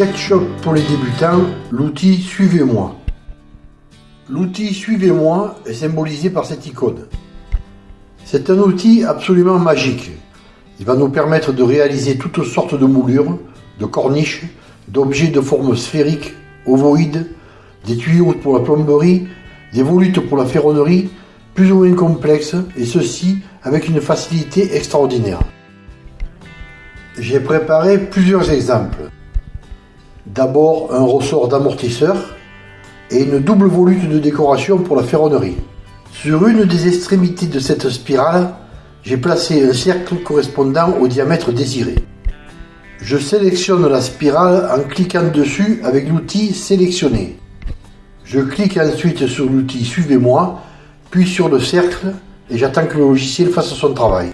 SketchUp pour les débutants, l'outil Suivez-moi. L'outil Suivez-moi est symbolisé par cette icône. C'est un outil absolument magique. Il va nous permettre de réaliser toutes sortes de moulures, de corniches, d'objets de forme sphérique, ovoïde, des tuyaux pour la plomberie, des volutes pour la ferronnerie, plus ou moins complexes, et ceci avec une facilité extraordinaire. J'ai préparé plusieurs exemples. D'abord un ressort d'amortisseur et une double volute de décoration pour la ferronnerie. Sur une des extrémités de cette spirale, j'ai placé un cercle correspondant au diamètre désiré. Je sélectionne la spirale en cliquant dessus avec l'outil Sélectionner. Je clique ensuite sur l'outil Suivez-moi, puis sur le cercle et j'attends que le logiciel fasse son travail.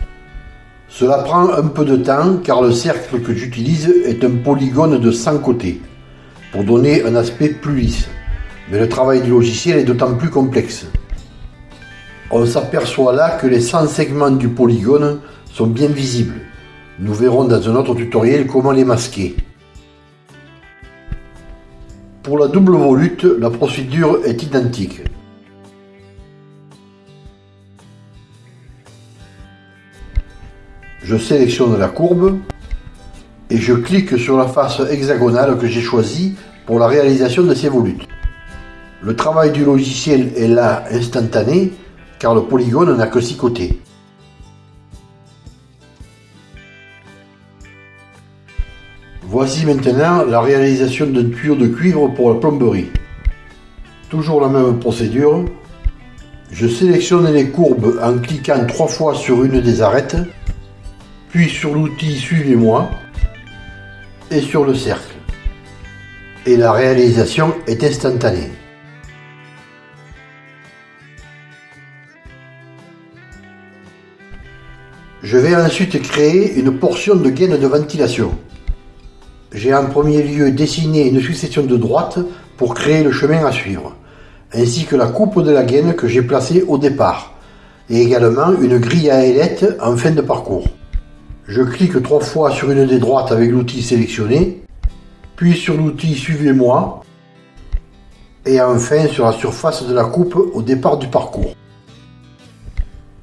Cela prend un peu de temps car le cercle que j'utilise est un polygone de 100 côtés pour donner un aspect plus lisse. Mais le travail du logiciel est d'autant plus complexe. On s'aperçoit là que les 100 segments du polygone sont bien visibles. Nous verrons dans un autre tutoriel comment les masquer. Pour la double volute, la procédure est identique. Je sélectionne la courbe et je clique sur la face hexagonale que j'ai choisie pour la réalisation de ces volutes. Le travail du logiciel est là instantané car le polygone n'a que 6 côtés. Voici maintenant la réalisation d'un tuyau de cuivre pour la plomberie. Toujours la même procédure. Je sélectionne les courbes en cliquant trois fois sur une des arêtes puis sur l'outil Suivez-moi et sur le cercle. Et la réalisation est instantanée. Je vais ensuite créer une portion de gaine de ventilation. J'ai en premier lieu dessiné une succession de droites pour créer le chemin à suivre, ainsi que la coupe de la gaine que j'ai placée au départ, et également une grille à ailettes en fin de parcours. Je clique trois fois sur une des droites avec l'outil sélectionné, puis sur l'outil Suivez-moi, et enfin sur la surface de la coupe au départ du parcours.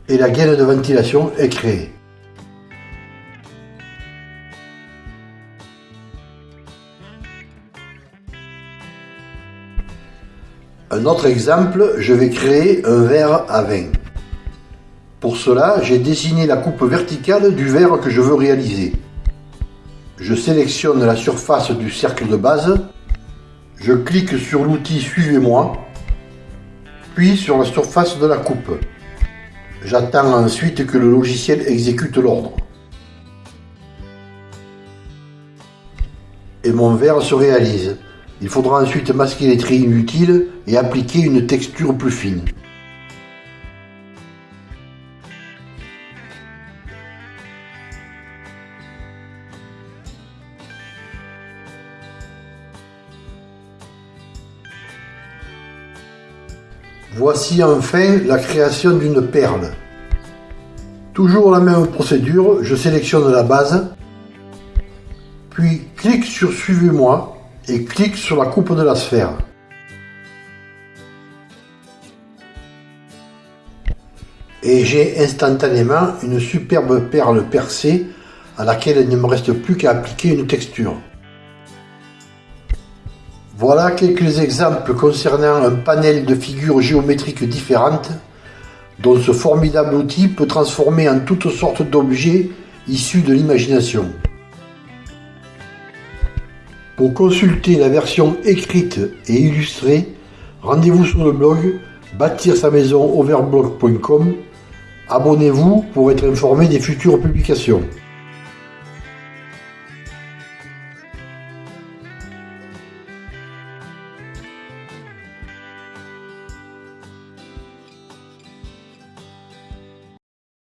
Et la gaine de ventilation est créée. Un autre exemple, je vais créer un verre à vin. Pour cela, j'ai dessiné la coupe verticale du verre que je veux réaliser. Je sélectionne la surface du cercle de base, je clique sur l'outil Suivez-moi, puis sur la surface de la coupe. J'attends ensuite que le logiciel exécute l'ordre. Et mon verre se réalise. Il faudra ensuite masquer les traits inutiles et appliquer une texture plus fine. Voici enfin la création d'une perle. Toujours la même procédure, je sélectionne la base, puis clique sur Suivez-moi et clique sur la coupe de la sphère. Et j'ai instantanément une superbe perle percée à laquelle il ne me reste plus qu'à appliquer une texture. Voilà quelques exemples concernant un panel de figures géométriques différentes dont ce formidable outil peut transformer en toutes sortes d'objets issus de l'imagination. Pour consulter la version écrite et illustrée, rendez-vous sur le blog bâtir sa maison overblog.com. Abonnez-vous pour être informé des futures publications.